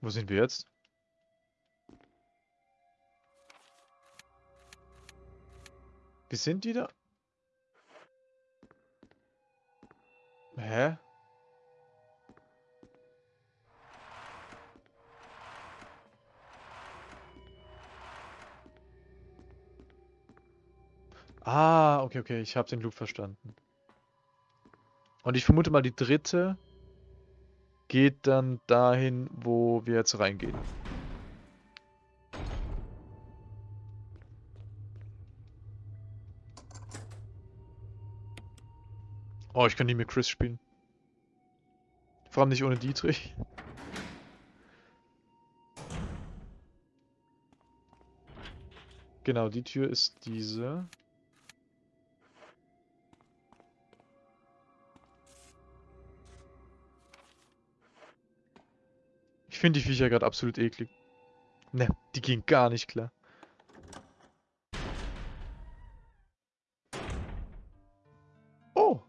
Wo sind wir jetzt? Wir sind wieder... Hä? Ah, okay, okay, ich habe den Loop verstanden. Und ich vermute mal, die dritte geht dann dahin, wo wir jetzt reingehen. Oh, ich kann nie mit Chris spielen. Vor allem nicht ohne Dietrich. Genau, die Tür ist diese. Ich finde die Viecher gerade absolut eklig. Ne, die gehen gar nicht klar. Oh.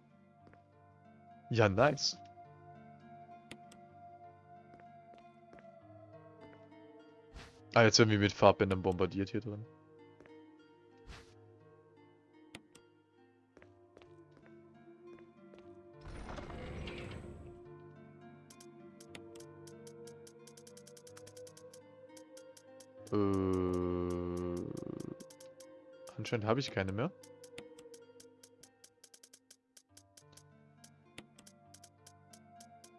Ja, nice. Ah, jetzt werden wir mit Farbbändern bombardiert hier drin. Äh, anscheinend habe ich keine mehr.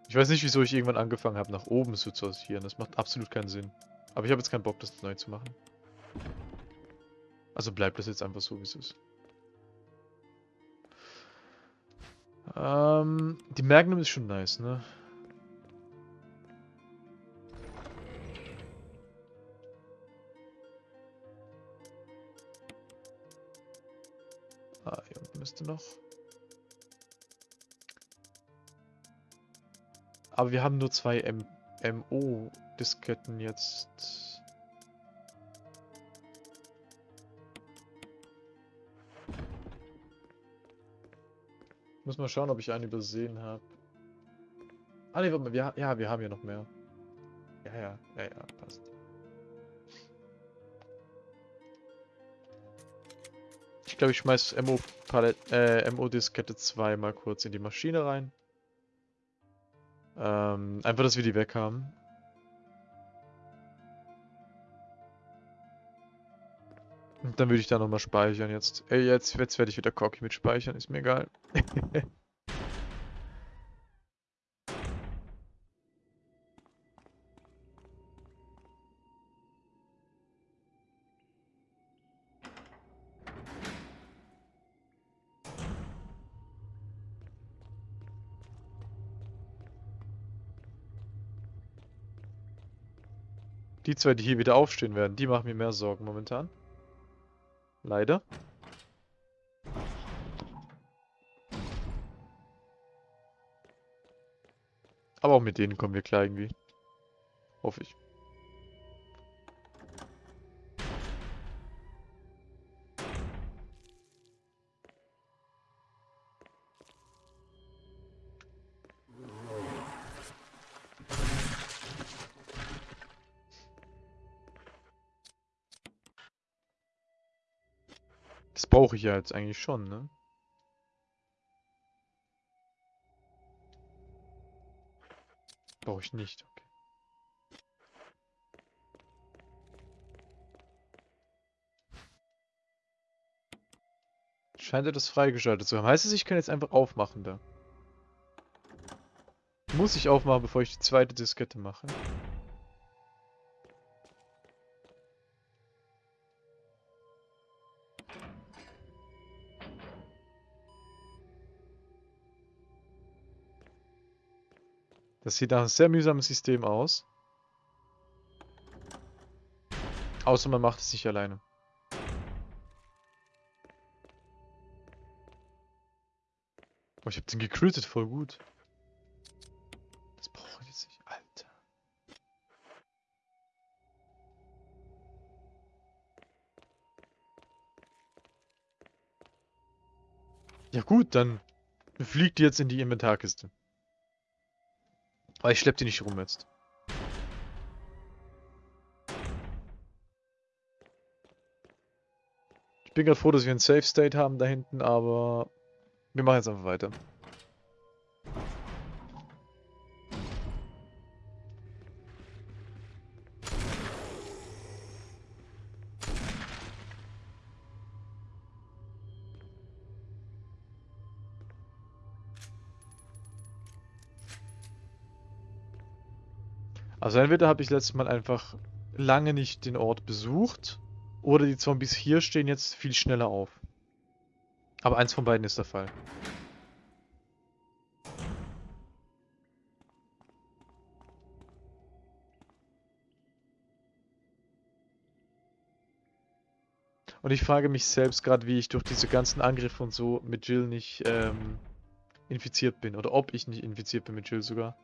Ich weiß nicht, wieso ich irgendwann angefangen habe, nach oben zu sortieren. Das macht absolut keinen Sinn. Aber ich habe jetzt keinen Bock, das neu zu machen. Also bleibt das jetzt einfach so, wie es ist. Ähm, die Magnum ist schon nice, ne? Noch. Aber wir haben nur zwei MO-Disketten jetzt. Muss mal schauen, ob ich einen übersehen habe. Ah ne, wir, ja, wir haben ja noch mehr. Ja, ja, ja, ja, passt. Ich glaube, ich schmeiß MO äh, MO Diskette 2 mal kurz in die Maschine rein. Ähm, einfach, dass wir die weg haben. Und dann würde ich da nochmal speichern jetzt. Ey, jetzt, jetzt werde ich wieder cocky mit speichern, ist mir egal. Die zwei, die hier wieder aufstehen werden, die machen mir mehr Sorgen momentan. Leider. Aber auch mit denen kommen wir klar irgendwie. Hoffe ich. Brauche ich ja jetzt eigentlich schon, ne? Brauche ich nicht, okay. Scheint er das freigeschaltet zu haben. Heißt es, ich kann jetzt einfach aufmachen da? Muss ich aufmachen, bevor ich die zweite Diskette mache? Das sieht nach einem sehr mühsamen System aus. Außer man macht es sich alleine. Oh, ich hab den gecrittet, voll gut. Das brauche ich jetzt nicht, Alter. Ja gut, dann fliegt die jetzt in die Inventarkiste. Aber ich schlepp die nicht rum jetzt. Ich bin gerade froh, dass wir einen Safe State haben da hinten, aber wir machen jetzt einfach weiter. Also entweder habe ich letztes Mal einfach lange nicht den Ort besucht oder die Zombies hier stehen jetzt viel schneller auf. Aber eins von beiden ist der Fall. Und ich frage mich selbst gerade, wie ich durch diese ganzen Angriffe und so mit Jill nicht ähm, infiziert bin. Oder ob ich nicht infiziert bin mit Jill sogar.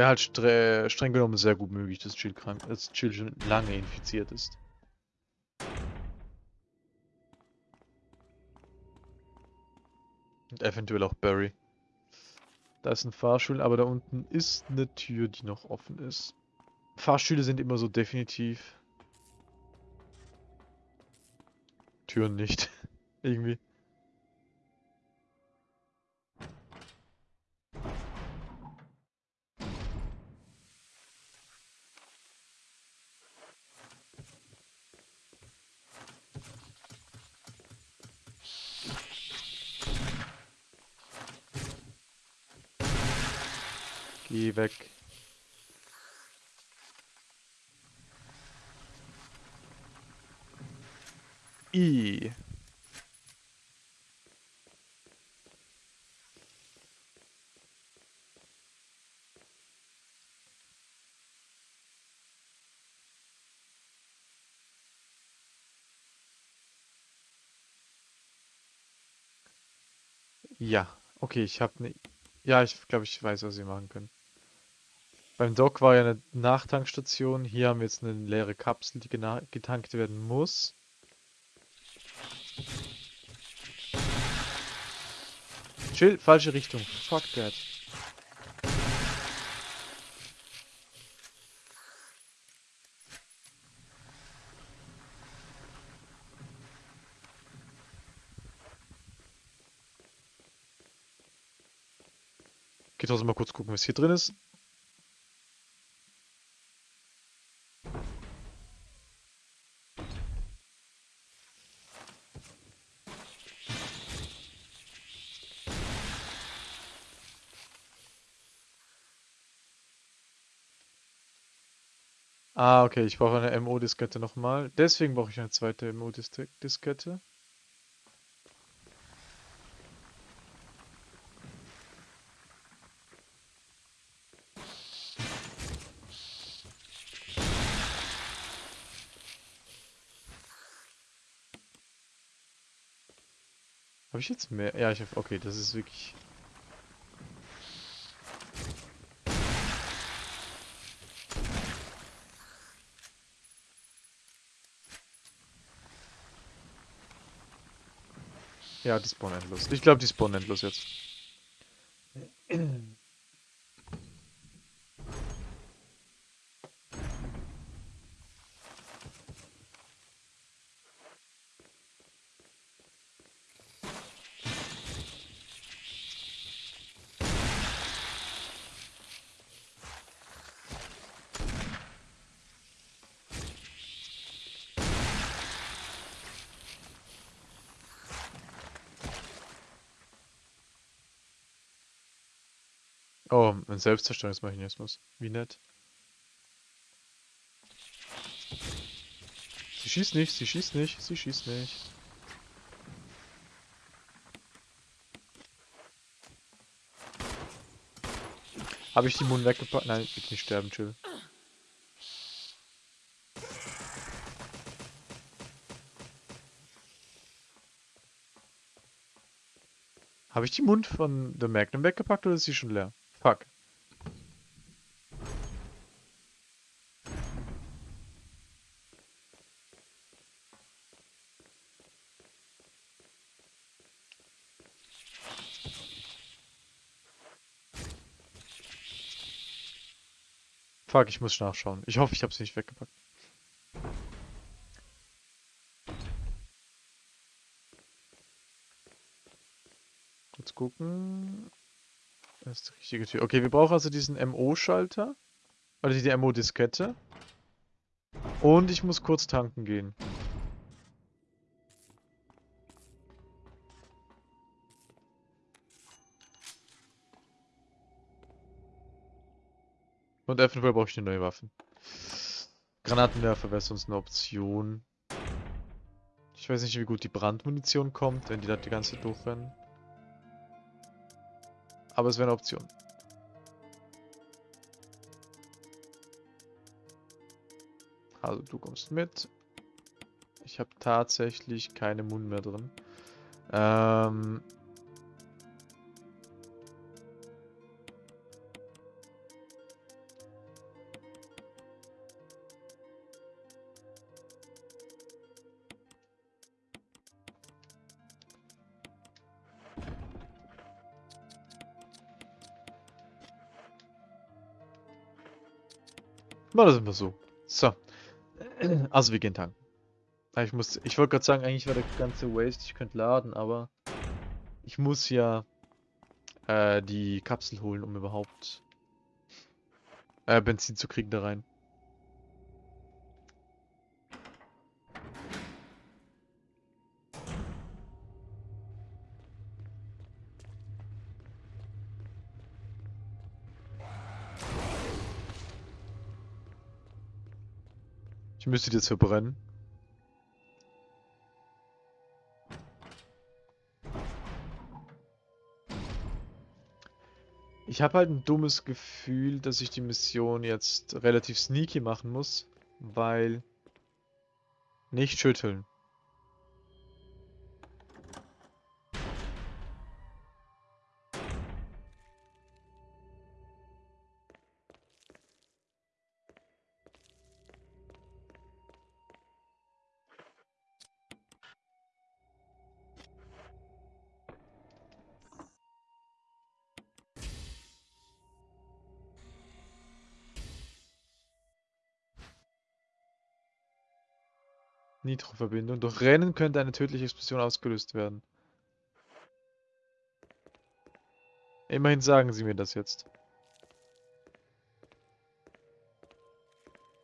Wäre halt stre streng genommen sehr gut möglich, dass Jill krank, dass Jill schon lange infiziert ist. Und eventuell auch Barry. Da ist ein Fahrstuhl, aber da unten ist eine Tür, die noch offen ist. Fahrstühle sind immer so definitiv. Türen nicht. Irgendwie. Geh weg. I. Ja, okay, ich habe ne... Ja, ich glaube, ich weiß, was sie machen können. Beim Dock war ja eine Nachtankstation. Hier haben wir jetzt eine leere Kapsel, die getankt werden muss. Chill, falsche Richtung. Fuck that. Geht trotzdem mal kurz gucken, was hier drin ist. Ah, okay, ich brauche eine MO-Diskette nochmal. Deswegen brauche ich eine zweite MO-Diskette. Habe ich jetzt mehr? Ja, ich habe... Okay, das ist wirklich... Ja, die spawnen endlos. Ich glaube, die spawnen endlos jetzt. Selbstzerstörungsmechanismus. Wie nett. Sie schießt nicht, sie schießt nicht, sie schießt nicht. Habe ich die Mund weggepackt? Nein, will nicht sterben, chill. Habe ich die Mund von The Magnum weggepackt oder ist sie schon leer? Fuck. Fuck, ich muss nachschauen. Ich hoffe, ich habe sie nicht weggepackt. Kurz gucken. Das ist die richtige Tür. Okay, wir brauchen also diesen MO-Schalter. Oder die MO-Diskette. Und ich muss kurz tanken gehen. Und eventuell brauche ich eine neue Waffe. Granatenwerfer wäre sonst eine Option. Ich weiß nicht, wie gut die Brandmunition kommt, wenn die da die ganze Zeit durchrennen. Aber es wäre eine Option. Also du kommst mit. Ich habe tatsächlich keine Mund mehr drin. Ähm, Na, ist immer so. So. Also wir gehen tanken. Ich muss, ich wollte gerade sagen, eigentlich war der ganze Waste, ich könnte laden, aber ich muss ja äh, die Kapsel holen, um überhaupt äh, Benzin zu kriegen da rein. Müsste jetzt verbrennen. Ich habe halt ein dummes Gefühl, dass ich die Mission jetzt relativ sneaky machen muss, weil nicht schütteln. Nitro-Verbindung. Durch Rennen könnte eine tödliche Explosion ausgelöst werden. Immerhin sagen sie mir das jetzt.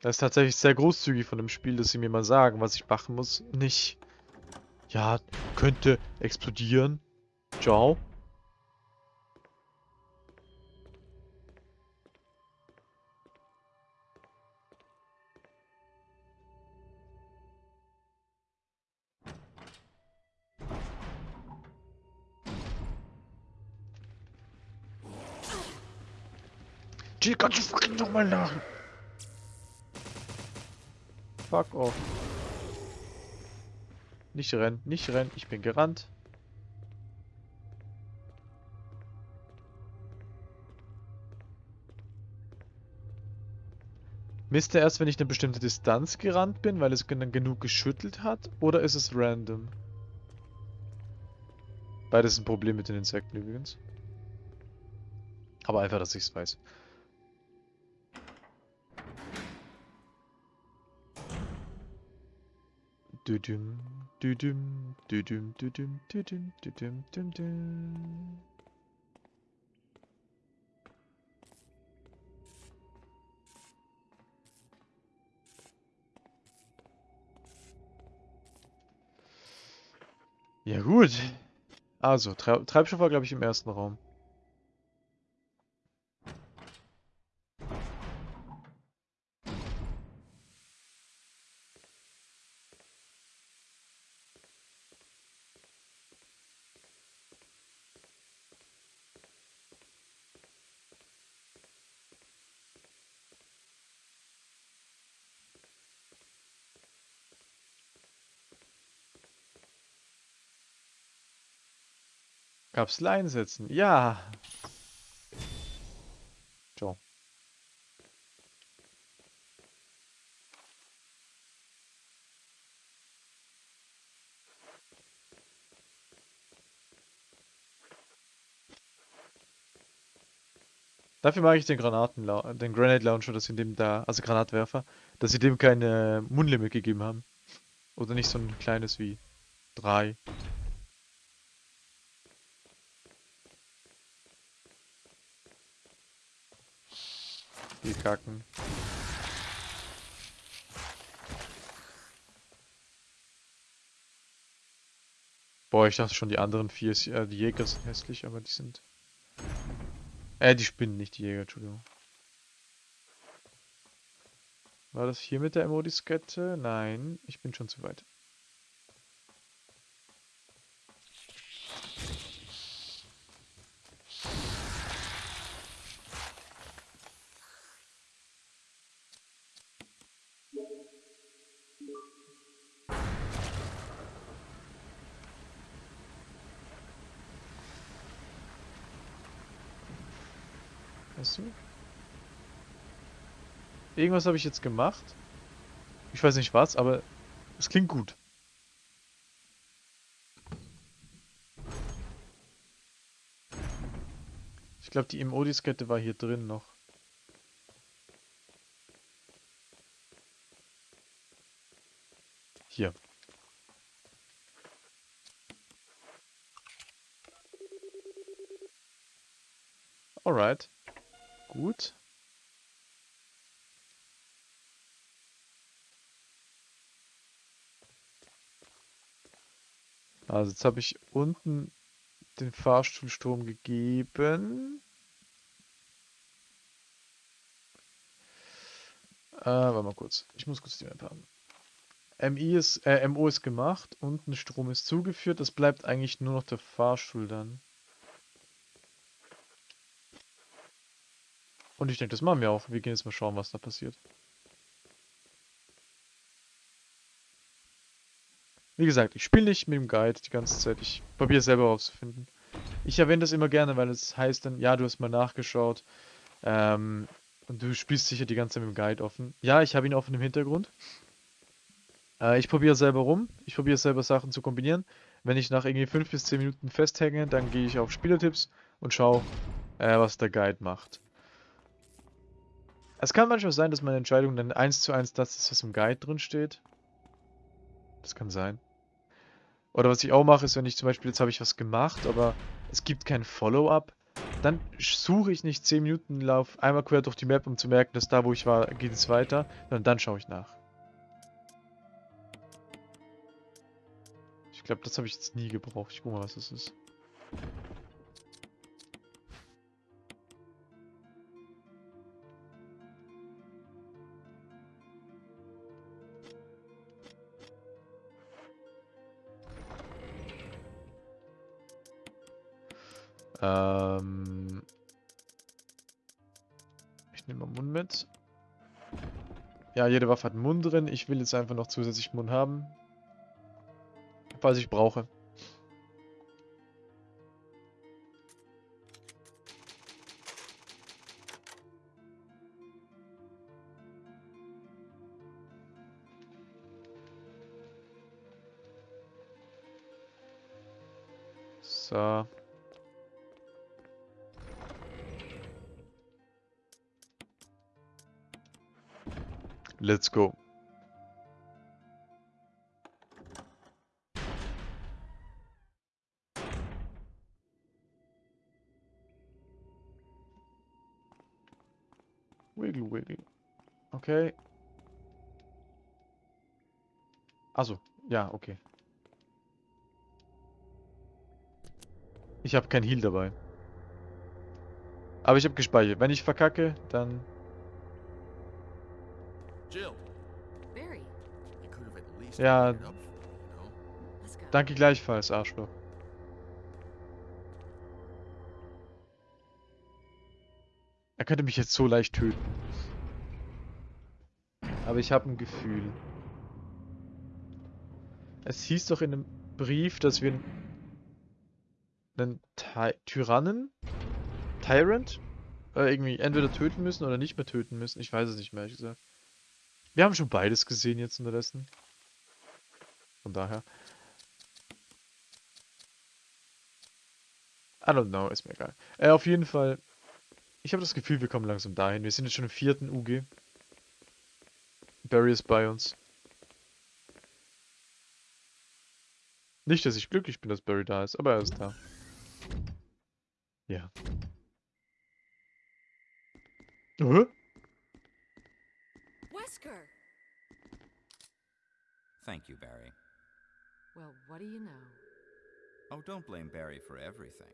Das ist tatsächlich sehr großzügig von dem Spiel, dass sie mir mal sagen, was ich machen muss. Nicht, ja, könnte explodieren. Ciao. Nochmal nach? Fuck off. Nicht rennen, nicht rennen, ich bin gerannt. Misst er erst, wenn ich eine bestimmte Distanz gerannt bin, weil es dann genug geschüttelt hat? Oder ist es random? Beides ist ein Problem mit den Insekten übrigens. Aber einfach, dass ich es weiß. Düdüm, düdüm, düdüm, düdüm, düdüm, düdüm, düdüm. Ja gut. Also, Tre Treibstoff war glaube ich im ersten Raum. Kapsel einsetzen. Ja. So. Dafür mag ich den Granaten den Granate Launcher, dass sie dem da, also Granatwerfer, dass sie dem keine Mundlimit gegeben haben. Oder nicht so ein kleines wie drei. Die kacken. Boah, ich dachte schon, die anderen vier, äh, die Jäger sind hässlich, aber die sind... Äh, die Spinnen, nicht die Jäger, Entschuldigung. War das hier mit der Emodiskette? Nein, ich bin schon zu weit. Irgendwas habe ich jetzt gemacht. Ich weiß nicht was, aber es klingt gut. Ich glaube, die MO-Diskette war hier drin noch. Hier. Alright. Gut. Also jetzt habe ich unten den Fahrstuhlstrom gegeben. Äh, warte mal kurz. Ich muss kurz die Map haben. MI ist, äh, MO ist gemacht, unten Strom ist zugeführt, es bleibt eigentlich nur noch der Fahrstuhl dann. Und ich denke, das machen wir auch. Wir gehen jetzt mal schauen, was da passiert. Wie gesagt, ich spiele nicht mit dem Guide die ganze Zeit. Ich probiere selber herauszufinden. Ich erwähne das immer gerne, weil es heißt dann, ja, du hast mal nachgeschaut. Ähm, und du spielst sicher die ganze Zeit mit dem Guide offen. Ja, ich habe ihn offen im Hintergrund. Äh, ich probiere selber rum. Ich probiere selber Sachen zu kombinieren. Wenn ich nach irgendwie 5 bis 10 Minuten festhänge, dann gehe ich auf Spielertipps und schaue, äh, was der Guide macht. Es kann manchmal sein, dass meine Entscheidung dann eins zu eins das ist, was im Guide drin steht. Das kann sein. Oder was ich auch mache, ist, wenn ich zum Beispiel, jetzt habe ich was gemacht, aber es gibt kein Follow-up, dann suche ich nicht 10 Minuten Lauf einmal quer durch die Map, um zu merken, dass da, wo ich war, geht es weiter, sondern dann schaue ich nach. Ich glaube, das habe ich jetzt nie gebraucht. Ich gucke mal, was das ist. Ähm ich nehme mal Mund mit. Ja, jede Waffe hat Mund drin. Ich will jetzt einfach noch zusätzlich Mund haben. Falls ich brauche. Let's go. Wiggle, wiggle. Okay. Also, ja, okay. Ich habe kein Heal dabei. Aber ich habe gespeichert. Wenn ich verkacke, dann ja. Danke gleichfalls, Arschloch. Er könnte mich jetzt so leicht töten. Aber ich habe ein Gefühl. Es hieß doch in einem Brief, dass wir einen Ty Tyrannen, Tyrant, äh, irgendwie entweder töten müssen oder nicht mehr töten müssen. Ich weiß es nicht mehr, ehrlich gesagt. Wir haben schon beides gesehen jetzt unterdessen. Von daher. I don't know, ist mir egal. Äh, auf jeden Fall, Ich habe das Gefühl, wir kommen langsam dahin. Wir sind jetzt schon im vierten UG. Barry ist bei uns. Nicht, dass ich glücklich bin, dass Barry da ist, aber er ist da. Ja. Hä? Wesker! Thank you, Barry. Well, what do you know? Oh, don't blame Barry for everything.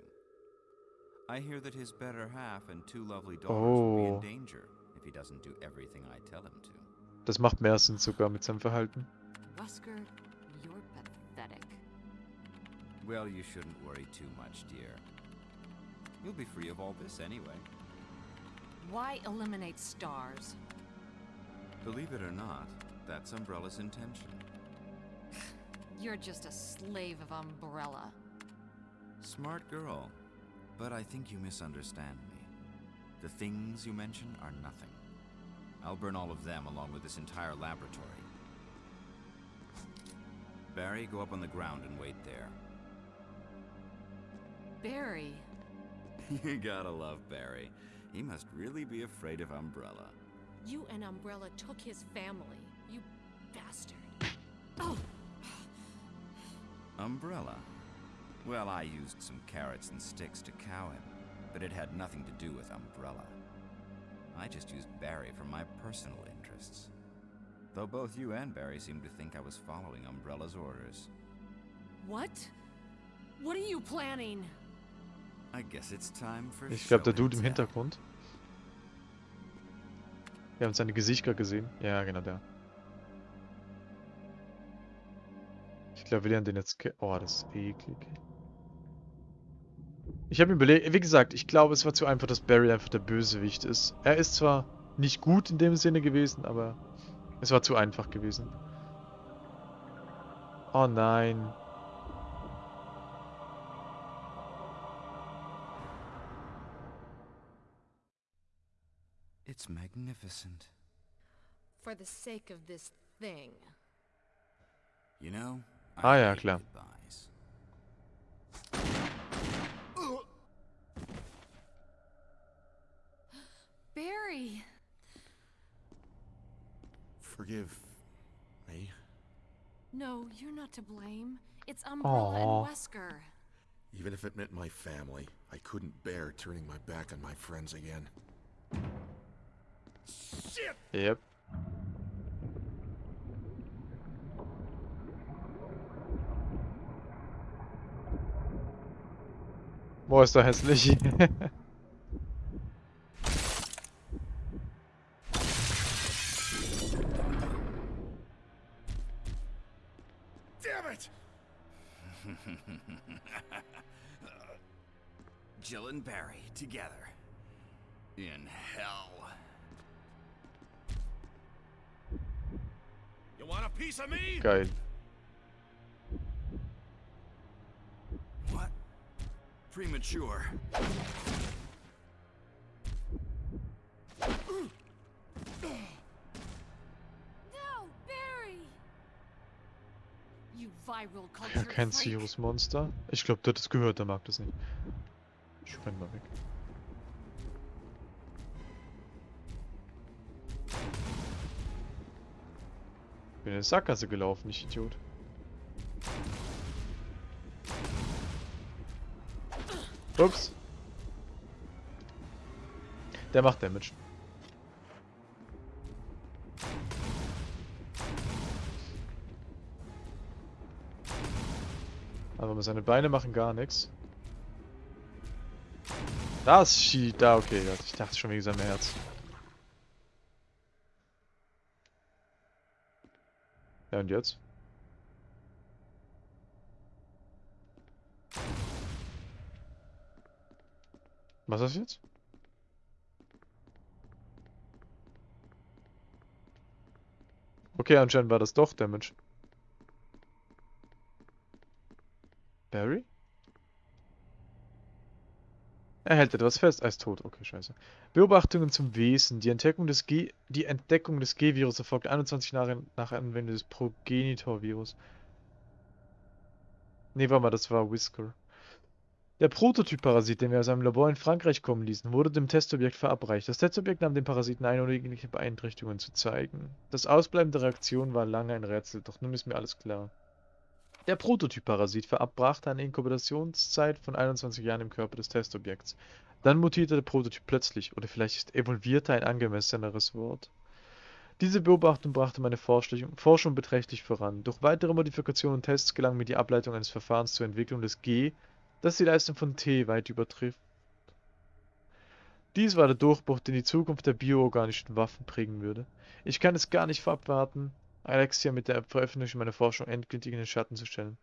I hear that his better half and two lovely daughters will be Oh. in danger if he doesn't do everything I tell him to. Das macht mehr Sinn sogar mit seinem Verhalten. Wesker, you're pathetic. Well, you shouldn't worry too much, dear. You'll be free of all this anyway. Why eliminate stars? Believe it or not, that's Umbrella's intention. You're just a slave of Umbrella. Smart girl. But I think you misunderstand me. The things you mention are nothing. I'll burn all of them along with this entire laboratory. Barry, go up on the ground and wait there. Barry, you gotta love Barry. He must really be afraid of Umbrella. You and Umbrella took his family. You bastard. Oh, Umbrella? Well, I used some carrots and sticks to cow him, but it had nothing to do with Umbrella. I just used Barry for my personal interests. Though both you and Barry seem to think I was following Umbrella's orders. what? What are you planning? I guess it's time for Ich glaube, der show and Dude im tell. Hintergrund. Wir haben seine Gesichter gesehen. Ja, genau der. Ich glaube, wir lernen den jetzt Oh, das ist eklig. Ich habe mir überlegt, wie gesagt, ich glaube, es war zu einfach, dass Barry einfach der Bösewicht ist. Er ist zwar nicht gut in dem Sinne gewesen, aber es war zu einfach gewesen. Oh nein. It's magnificent. For the sake of this thing. You know, Ah, I ja, hate klar. Barry! Forgive me. No, you're not to blame. It's Umbrella Aw. and Wesker. Even if it meant my family, I couldn't bear turning my back on my friends again. Shit! Yep. Boah, ist da hässlich. Damn it! Jill and Barry together. In hell. Geil. What? Premature. No, Barry! You viral Ja, kein. Sirius Monster. Ich glaube, der hat es gehört, der mag das nicht. Ich renn mal weg. Bin in die Sackgasse gelaufen, ich Idiot. Ups. Der macht Damage. Aber seine Beine machen gar nichts. Das schießt da, okay. Ich dachte schon wegen seinem Herz. Ja, und jetzt? Was ist jetzt? Okay, anscheinend war das doch Damage. Barry? Er hält etwas fest. Er ist tot. Okay, scheiße. Beobachtungen zum Wesen. Die Entdeckung des G die Entdeckung des G-Virus erfolgt 21 Jahre nach Anwendung des Progenitor-Virus. Nee, warte mal, das war Whisker. Der Prototyp-Parasit, den wir aus einem Labor in Frankreich kommen ließen, wurde dem Testobjekt verabreicht. Das Testobjekt nahm den Parasiten ein, ohne irgendwelche Beeinträchtigungen zu zeigen. Das Ausbleiben der Reaktion war lange ein Rätsel, doch nun ist mir alles klar. Der Prototyp-Parasit verabbrachte eine Inkubationszeit von 21 Jahren im Körper des Testobjekts. Dann mutierte der Prototyp plötzlich, oder vielleicht ist evolvierte ein angemesseneres Wort. Diese Beobachtung brachte meine Forschung, beträchtlich voran. Durch weitere Modifikationen und Tests gelang mir die Ableitung eines Verfahrens zur Entwicklung des G, das die Leistung von T weit übertrifft. Dies war der Durchbruch, den die Zukunft der bioorganischen Waffen prägen würde. Ich kann es gar nicht abwarten, Alexia mit der Veröffentlichung meiner Forschung endgültig in den Schatten zu stellen.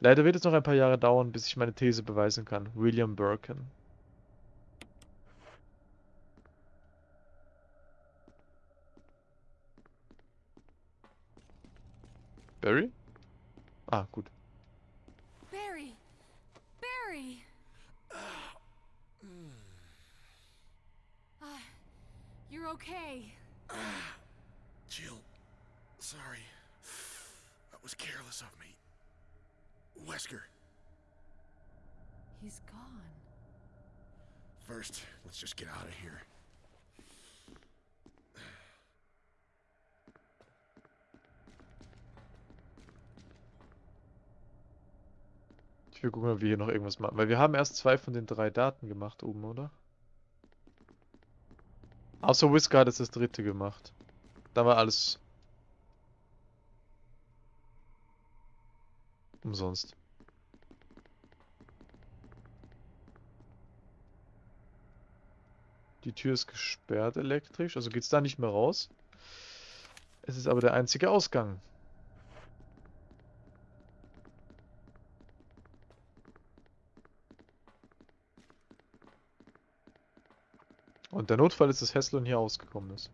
Leider wird es noch ein paar Jahre dauern, bis ich meine These beweisen kann. William Birkin. Barry? Ah, gut. Barry! Barry! Ah, you're okay. Jill, sorry. That was careless of me. Wesker, He's gone. first, let's just get out of here. Ich will gucken, ob wir hier noch irgendwas machen. Weil wir haben erst zwei von den drei Daten gemacht oben, oder? Außer Whisker hat jetzt das dritte gemacht. Da war alles umsonst. Die Tür ist gesperrt elektrisch, also geht's da nicht mehr raus. Es ist aber der einzige Ausgang. Und der Notfall ist, dass Heslon hier ausgekommen ist.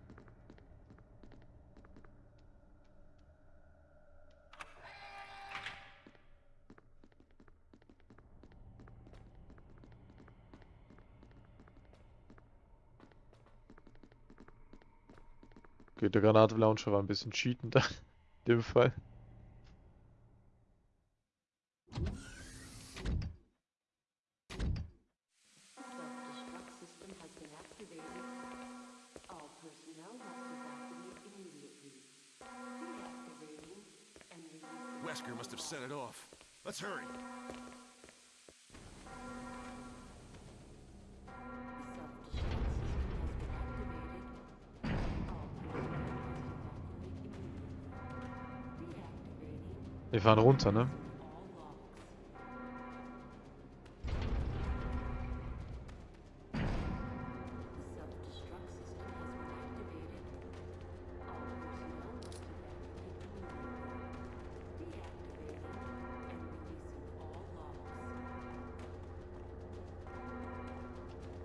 Okay, der Granatlauncher war ein bisschen cheatend in dem Fall. Wesker must have set it off. Let's hurry. And releasing all logs.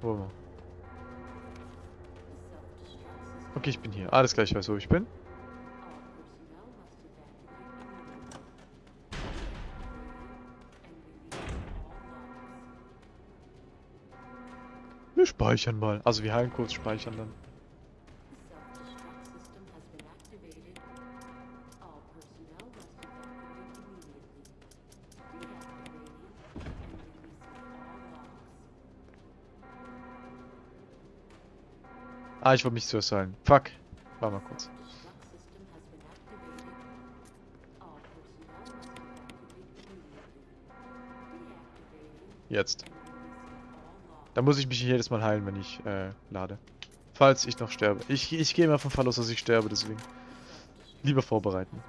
Wo wir? Okay, ich bin hier. Alles gleich, ich weiß, wo ich bin. Speichern mal. Also wir heilen kurz, speichern dann. Ah, ich wollte mich zuerst heilen. Fuck. Warte mal kurz. Self-destruct Da muss ich mich jedes Mal heilen, wenn ich äh, lade. Falls ich noch sterbe. Ich, ich gehe immer vom Fall aus, dass ich sterbe, deswegen. Lieber vorbereiten.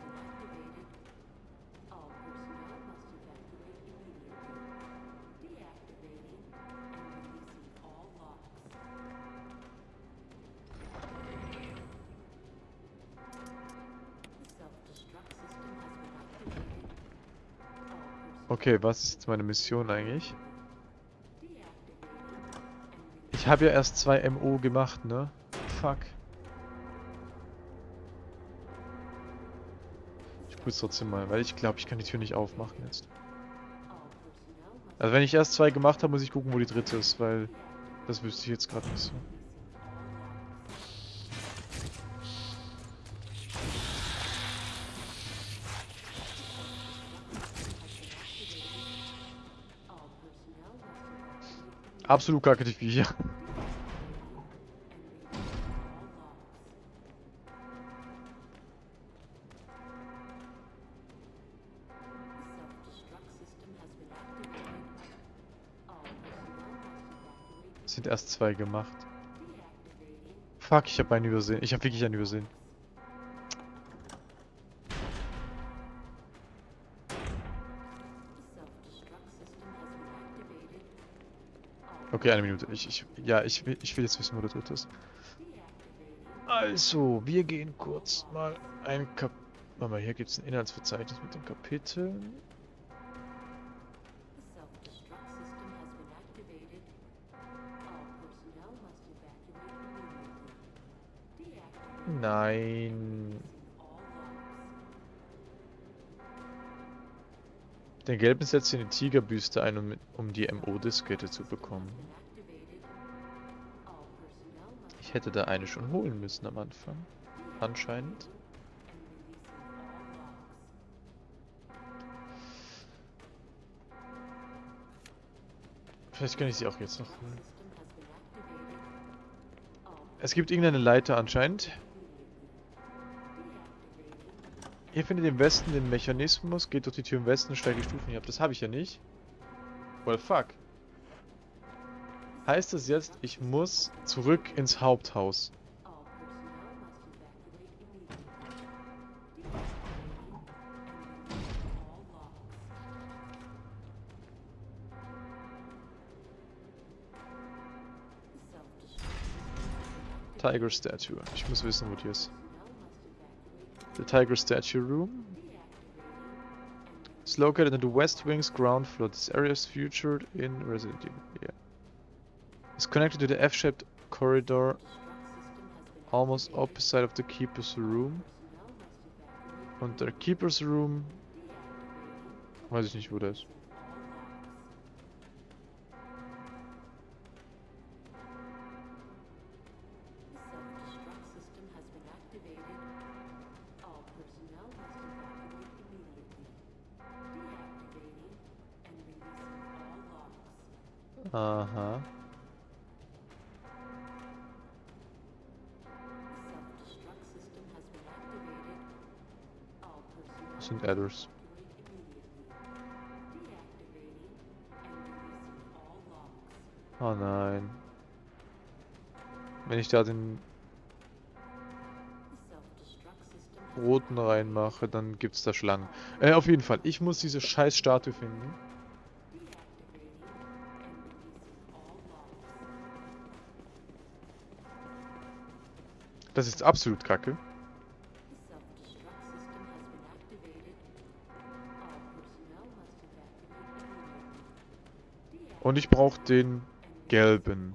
Okay, was ist jetzt meine Mission eigentlich? Ich habe ja erst zwei MO gemacht, ne? Fuck. Ich prüfe trotzdem mal, weil ich glaube, ich kann die Tür nicht aufmachen jetzt. Also wenn ich erst zwei gemacht habe, muss ich gucken, wo die dritte ist, weil das wüsste ich jetzt gerade nicht so. Absolut kacke die Viecher. Evacuate Sind erst zwei gemacht. Fuck, ich habe einen übersehen. Ich habe wirklich einen übersehen. Okay, eine Minute. Ich, ich, ja, ich will, ich will jetzt wissen, wo der dritte ist. Also, wir gehen kurz mal ein Kap... Warte mal, hier gibt es ein Inhaltsverzeichnis mit den Kapiteln. The Den gelben setzt in die Tigerbüste ein, um, um die MO-Diskette zu bekommen. Ich hätte da eine schon holen müssen am Anfang. Anscheinend. Vielleicht kann ich sie auch jetzt noch holen. Es gibt irgendeine Leiter anscheinend. Ihr findet im Westen den Mechanismus, geht durch die Tür im Westen steigt die Stufen hinab. Das habe ich ja nicht. Well, fuck. Heißt das jetzt, ich muss zurück ins Haupthaus? Tiger Statue. Ich muss wissen, wo die ist. The Tiger Statue Room. It's located in the West Wing's ground floor. This area is featured in Resident Evil. Yeah. It's connected to the F-shaped corridor almost opposite of the Keeper's room. Und der Keeper's Room, weiß ich nicht, wo der ist. Logs. Oh nein. Wenn ich da den roten reinmache, dann gibt's da Schlangen. Äh, auf jeden Fall. Ich muss diese scheiß Statue finden. Das ist absolut kacke. Und ich brauche den gelben.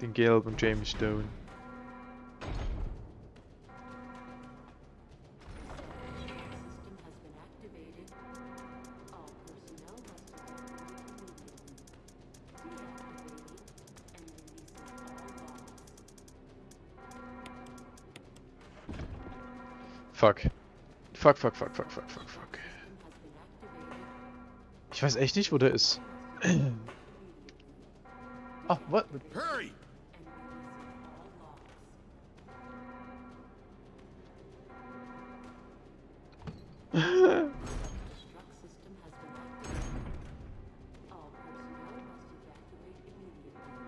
Den gelben James Stone. Fuck. Fuck, fuck, fuck, fuck, fuck, fuck, fuck. Ich weiß echt nicht, wo der ist. Ah, what? Hurry!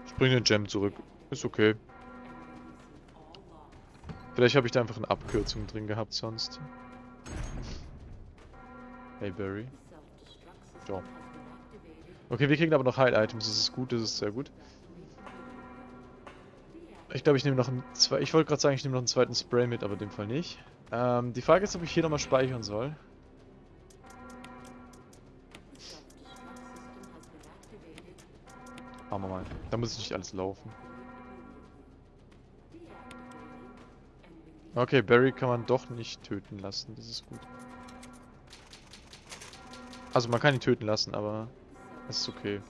Ich bring den Gem zurück. Ist okay. Vielleicht habe ich da einfach eine Abkürzung drin gehabt sonst. Hey Barry. The self-destruct Okay, wir kriegen aber noch Heil-Items. Das ist gut, das ist sehr gut. Ich glaube, ich nehme noch einen zwei. Ich wollte gerade sagen, ich nehme noch einen zweiten Spray mit, aber in dem Fall nicht. Ähm, die Frage ist, ob ich hier nochmal speichern soll. Machen wir mal. Da muss nicht alles laufen. Okay, Barry kann man doch nicht töten lassen. Das ist gut. Also man kann ihn töten lassen, aber ist okay.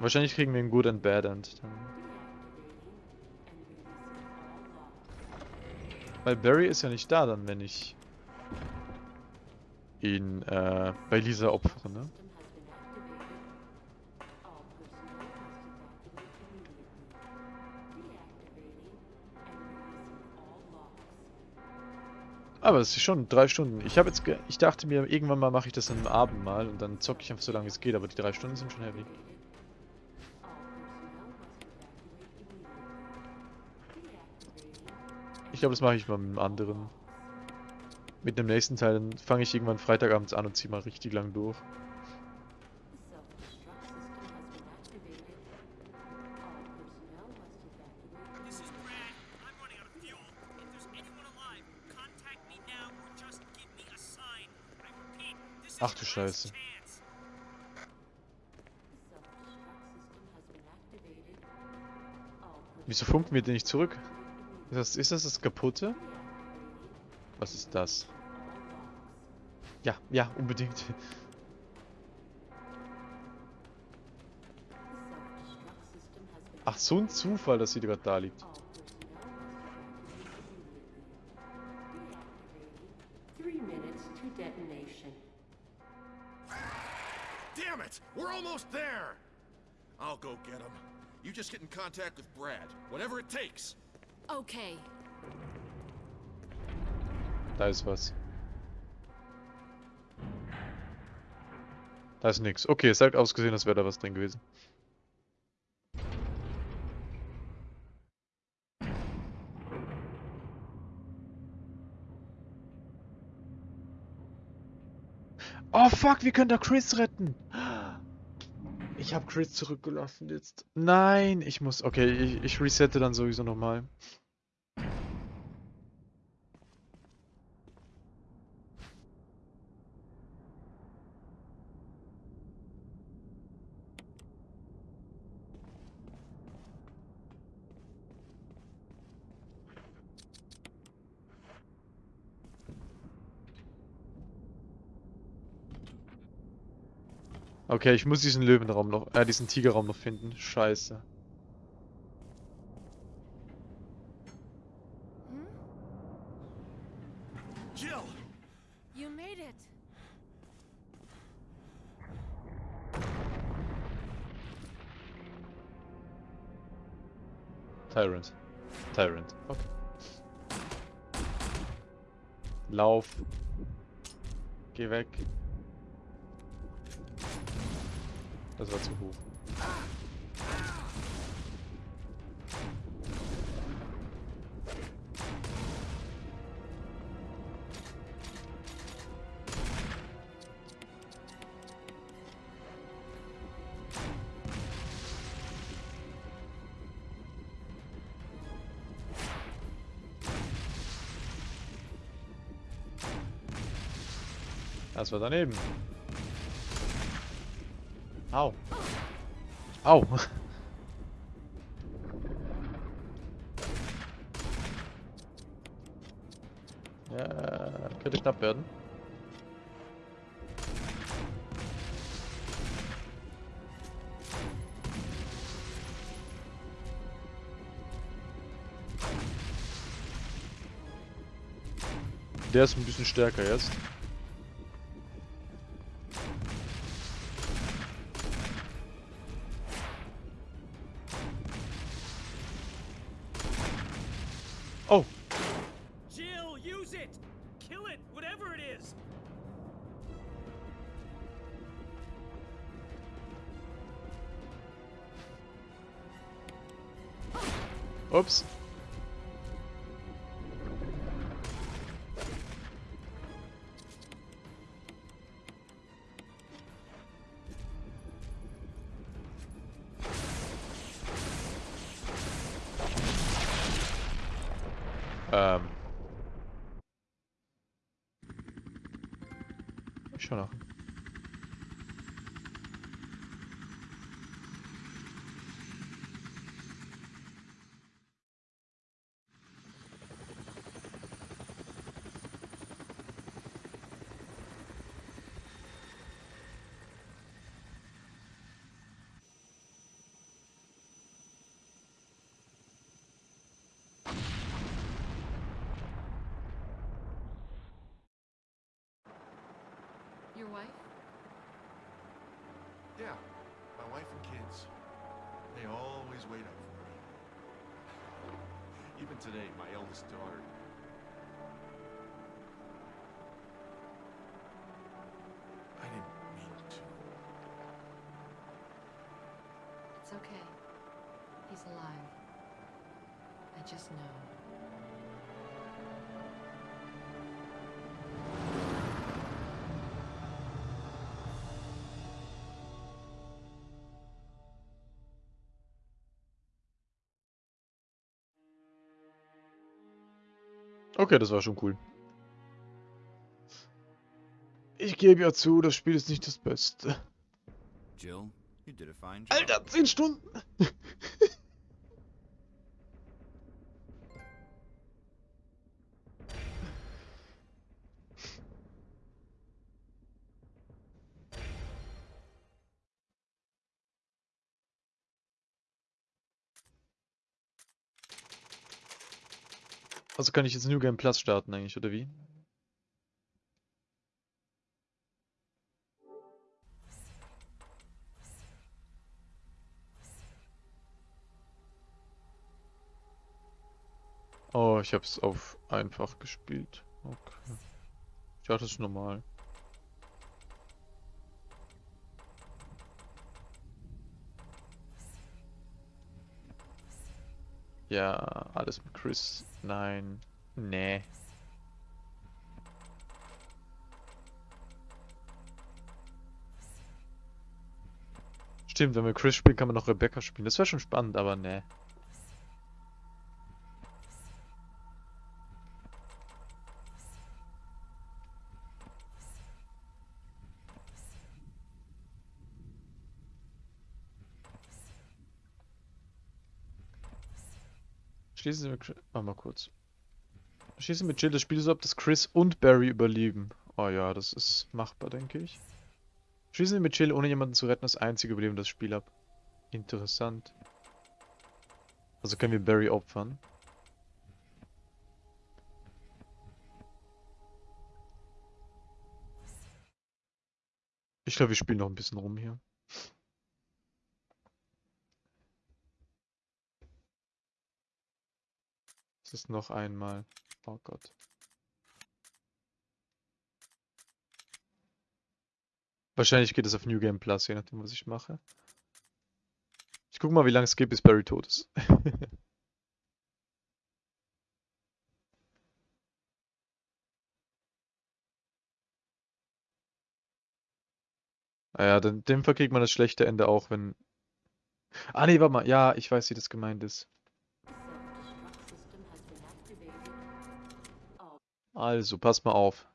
Wahrscheinlich kriegen wir ein Good and Bad End dann. Weil Barry ist ja nicht da dann, wenn ich ihn äh, bei Lisa opfere, ne? Aber es ist schon drei Stunden. Ich habe jetzt, ich dachte mir, irgendwann mal mache ich das am Abend mal und dann zocke ich einfach so lange es geht, aber die drei Stunden sind schon heavy. Ich glaube, das mache ich mal mit einem anderen. Mit dem nächsten Teil, dann fange ich irgendwann Freitagabends an und ziehe mal richtig lang durch. Scheiße. Wieso funken wir den nicht zurück? Ist das, ist das das kaputte? Was ist das? Ja, ja, unbedingt. Ach, so ein Zufall, dass sie gerade da liegt. Contact with Brad. Whatever it takes. Okay. Da ist was. Da ist nix. Okay, es hat ausgesehen, als wäre da was drin gewesen. Oh fuck, wir können da Chris retten. Ich habe Chris zurückgelassen jetzt. Nein, ich muss. Okay, ich, ich resette dann sowieso nochmal. Okay, ich muss diesen Löwenraum noch, äh, diesen Tigerraum noch finden. Scheiße. Tyrant. Tyrant. Okay. Lauf. Geh weg. Das war zu hoch. Das war daneben. Au. Au. Ja, könnte knapp werden. Der ist ein bisschen stärker jetzt. Okay, das war schon cool. Ich gebe ja zu, das Spiel ist nicht das Beste. Jill, you did a fine job. Alter, 10 Stunden! Also kann ich jetzt New Game Plus starten eigentlich, oder wie? Oh, ich hab's auf einfach gespielt. Okay. Ja, das ist normal. Ja, alles mit Chris. Nein. Nee. Stimmt, wenn wir Chris spielen, kann man noch Rebecca spielen. Das wäre schon spannend, aber nee. Schließen Sie mit. Warte mal kurz. Schließen mit Jill das Spiel so ab, dass Chris und Barry überleben. Oh ja, das ist machbar, denke ich. Schließen Sie mit Jill, ohne jemanden zu retten, das einzige Überleben das Spiel ab. Interessant. Also können wir Barry opfern. Ich glaube, wir spielen noch ein bisschen rum hier. Das noch einmal. Oh Gott. Wahrscheinlich geht es auf New Game Plus, je nachdem, was ich mache. Ich guck mal, wie lange es geht, bis Barry tot ist. Ah ja, dann dem Fall kriegt man das schlechte Ende auch, wenn... Ah nee, warte mal. Ja, ich weiß, wie das gemeint ist. Also, pass mal auf.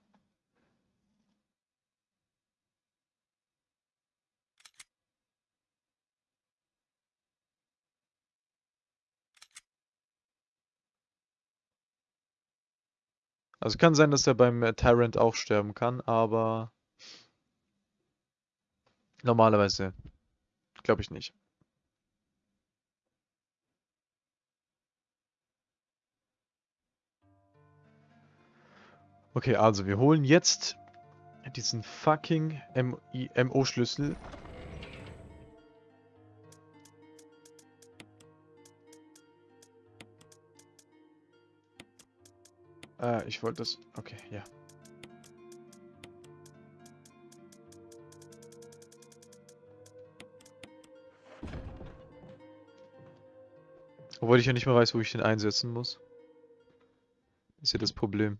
Also kann sein, dass er beim äh, Tyrant auch sterben kann, aber normalerweise glaube ich nicht. Okay, also wir holen jetzt diesen fucking MO-Schlüssel. Äh, ich wollte das... Okay, ja. Obwohl ich ja nicht mehr weiß, wo ich den einsetzen muss. Ist ja das Problem.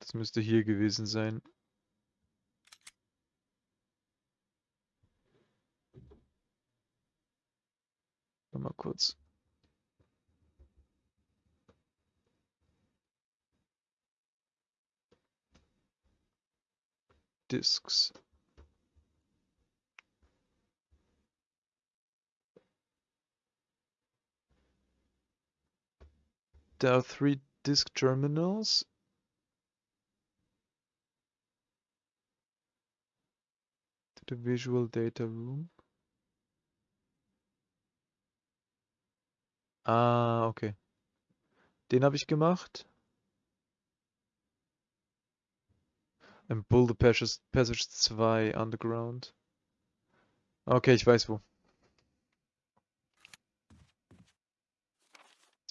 Das müsste hier gewesen sein. Mal kurz. Disks. There are three disk terminals. To the visual data room. Ah, okay. Den habe ich gemacht. And Bull the Passage, Passage 2 Underground. Okay, ich weiß wo.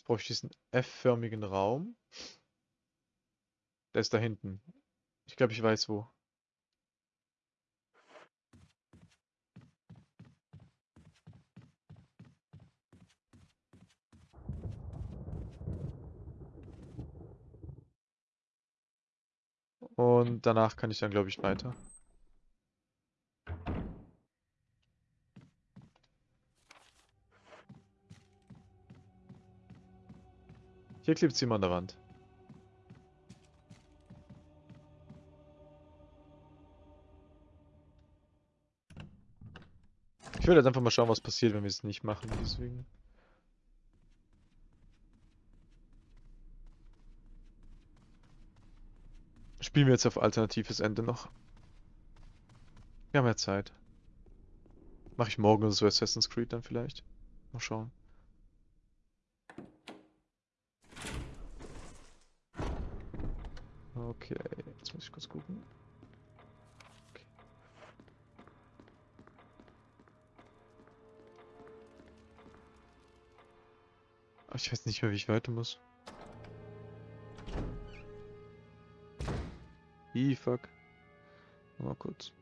Jetzt brauche ich diesen F-förmigen Raum. Der ist da hinten. Ich glaube, ich weiß wo. Und danach kann ich dann, glaube ich, weiter. Hier klebt immer an der Wand. Ich will jetzt einfach mal schauen, was passiert, wenn wir es nicht machen, deswegen. Spielen wir jetzt auf alternatives Ende noch. Wir haben ja Zeit. Mache ich morgen so Assassin's Creed dann vielleicht. Mal schauen. Okay, jetzt muss ich kurz gucken. Okay. Aber ich weiß nicht mehr, wie ich weiter muss. Ih, fuck. Mal kurz.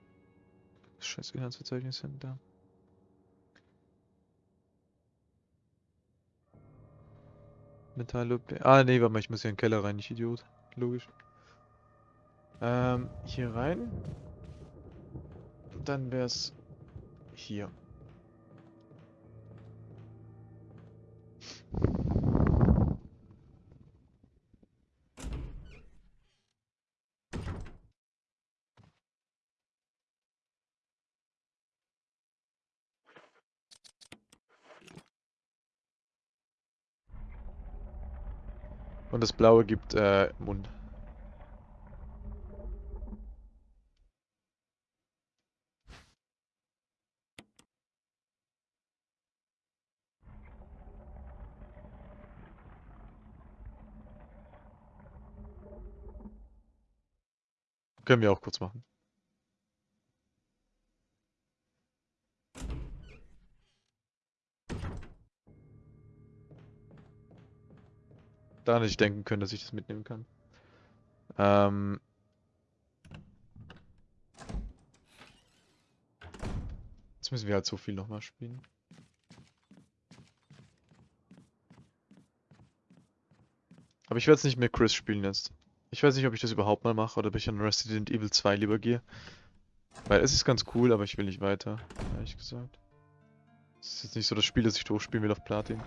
Scheiß Inhaltsverzeichnis sind da. Metall. Ah, nee, warte mal, ich muss hier in den Keller rein, ich Idiot. Logisch. Ähm, hier rein. Dann wär's hier. Und das Blaue gibt äh, Mund. Können wir auch kurz machen. Hätte ich denken können, dass ich das mitnehmen kann. Ähm. Jetzt müssen wir halt so viel nochmal spielen. Aber ich werde es nicht mehr Chris spielen jetzt. Ich weiß nicht, ob ich das überhaupt mal mache oder ob ich an Resident Evil 2 lieber gehe. Weil es ist ganz cool, aber ich will nicht weiter, ehrlich gesagt. Es ist jetzt nicht so das Spiel, das ich durchspielen will auf Platin.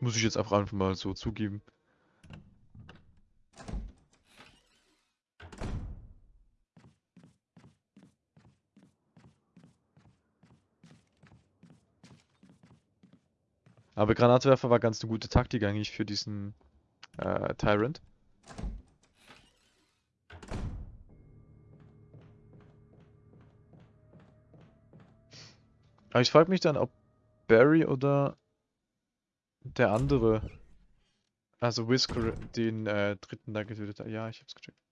Muss ich jetzt einfach mal so zugeben. Aber Granatwerfer war ganz eine gute Taktik eigentlich für diesen äh, Tyrant. Aber ich frage mich dann, ob Barry oder der andere, also Whisker, den äh, dritten da getötet hat. Ja, ich hab's gecheckt.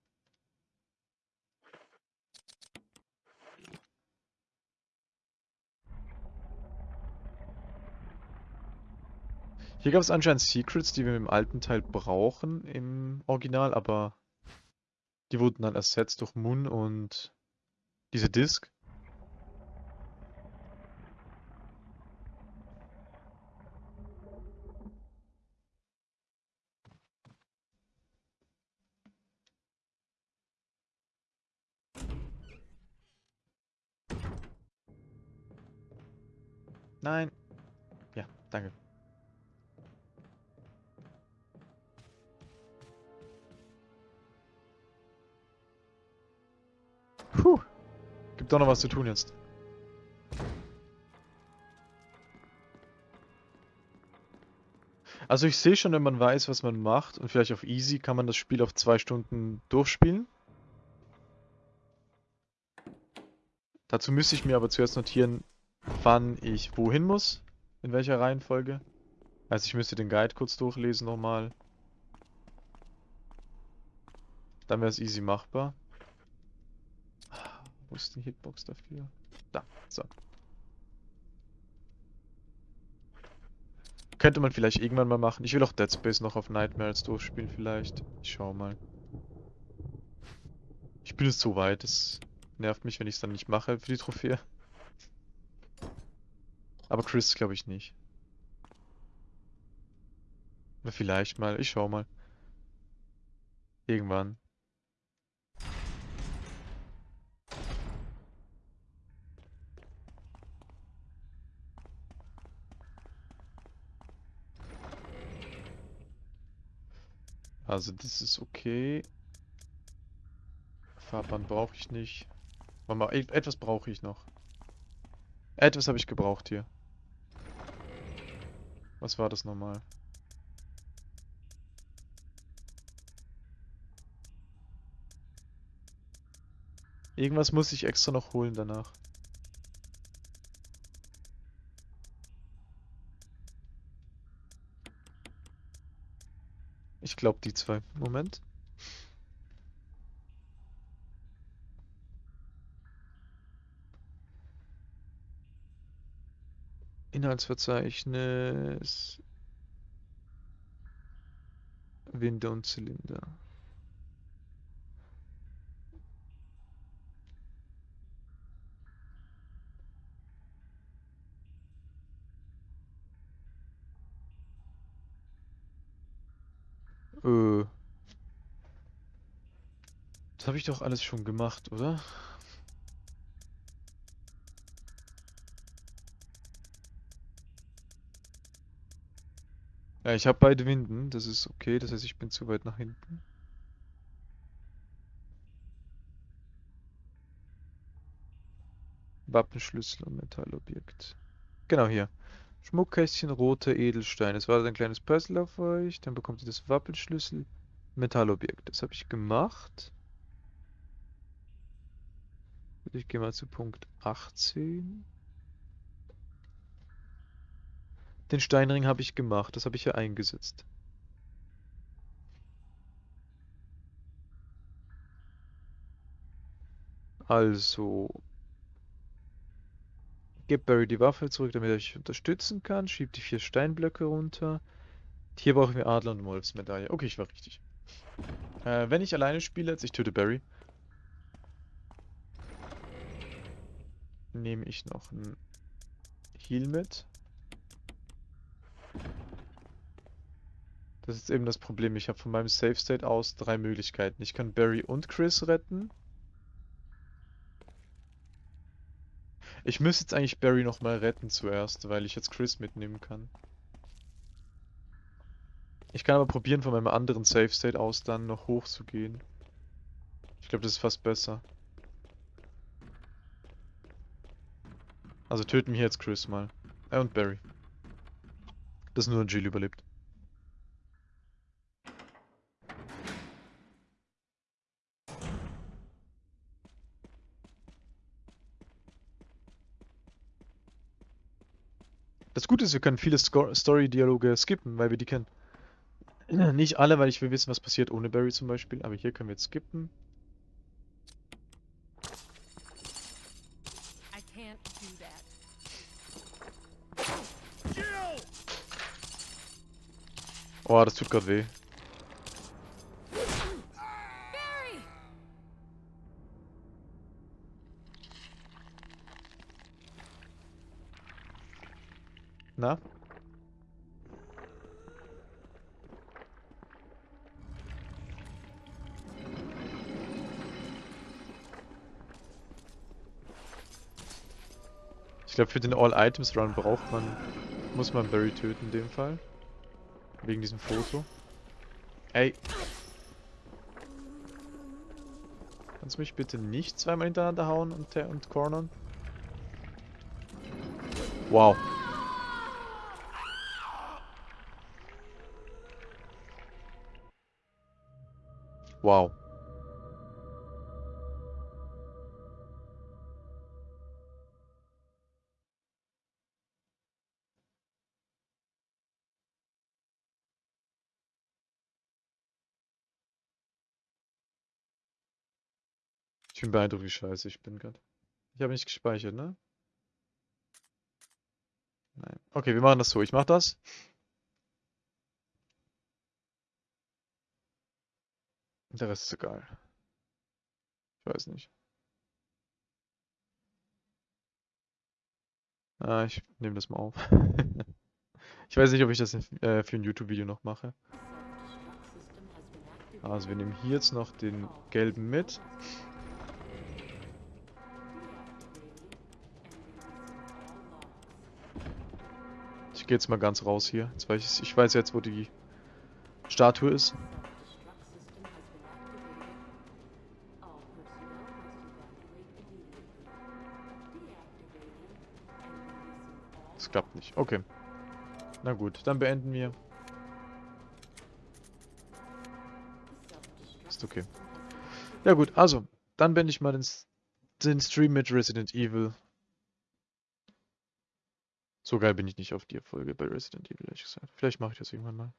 Hier gab es anscheinend Secrets, die wir im alten Teil brauchen im Original, aber die wurden dann ersetzt durch Moon und diese Disk. Nein. Ja, danke. Gibt doch noch was zu tun jetzt. Also ich sehe schon, wenn man weiß, was man macht und vielleicht auf easy, kann man das Spiel auf zwei Stunden durchspielen. Dazu müsste ich mir aber zuerst notieren, wann ich wohin muss, in welcher Reihenfolge. Also ich müsste den Guide kurz durchlesen nochmal. Dann wäre es easy machbar. Wo ist die Hitbox dafür? Da, so. Könnte man vielleicht irgendwann mal machen. Ich will auch Dead Space noch auf Nightmares durchspielen vielleicht. Ich schau mal. Ich bin jetzt so weit, es nervt mich, wenn ich es dann nicht mache für die Trophäe. Aber Chris glaube ich nicht. Na, Vielleicht mal. Ich schau mal. Irgendwann. Also das ist okay. Fahrbahn brauche ich nicht. Warte mal, e- etwas brauche ich noch. Etwas habe ich gebraucht hier. Was war das nochmal? Irgendwas muss ich extra noch holen danach. Ich glaube die zwei. Moment. Inhaltsverzeichnis. Winde und Zylinder. Äh. Das habe ich doch alles schon gemacht, oder? Ja, ich habe beide Winden, das ist okay, das heißt, ich bin zu weit nach hinten. Wappenschlüssel und Metallobjekt. Genau hier. Schmuckkästchen, rote Edelsteine. Es war ein kleines Puzzle auf euch. Dann bekommt ihr das Wappenschlüssel, Metallobjekt. Das habe ich gemacht. Ich gehe mal zu Punkt 18. Den Steinring habe ich gemacht. Das habe ich hier eingesetzt. Also. Gebt Barry die Waffe zurück, damit er euch unterstützen kann. Schiebt die vier Steinblöcke runter. Hier brauchen wir Adler und Wolfsmedaille. Okay, ich war richtig. Äh, wenn ich alleine spiele, jetzt ich töte Barry. Nehme ich noch ein Heal mit. Das ist eben das Problem. Ich habe von meinem Safe State aus drei Möglichkeiten. Ich kann Barry und Chris retten. Ich müsste jetzt eigentlich Barry nochmal retten zuerst, weil ich jetzt Chris mitnehmen kann. Ich kann aber probieren, von meinem anderen Safe State aus dann noch hoch zu gehen. Ich glaube, das ist fast besser. Also töten wir jetzt Chris mal. Äh, und Barry. Dass nur Jill überlebt. Das Gute ist, wir können viele Story-Dialoge skippen, weil wir die kennen. Nicht alle, weil ich will wissen, was passiert ohne Barry zum Beispiel, aber hier können wir jetzt skippen. Oh, das tut gerade weh. Na? Ich glaube, für den All-Items-Run braucht man, muss man Barry töten in dem Fall. Wegen diesem Foto. Ey. Kannst du mich bitte nicht zweimal hintereinander hauen und, und cornern? Wow. Wow. Ich bin beeindruckt, wie scheiße ich bin gerade. Ich habe nicht gespeichert, ne? Nein. Okay, wir machen das so. Ich mach das. Der Rest ist egal. Ich weiß nicht. Ah, ich nehme das mal auf. Ich weiß nicht, ob ich das äh, für ein YouTube-Video noch mache. Also wir nehmen hier jetzt noch den gelben mit. Ich gehe jetzt mal ganz raus hier. Ich weiß jetzt, wo die Statue ist. Klappt nicht. Okay. Na gut, dann beenden wir. Ist okay. Ja gut, also, dann beende ich mal den, den Stream mit Resident Evil. So geil bin ich nicht auf die Folge bei Resident Evil, ehrlich gesagt. Vielleicht mache ich das irgendwann mal.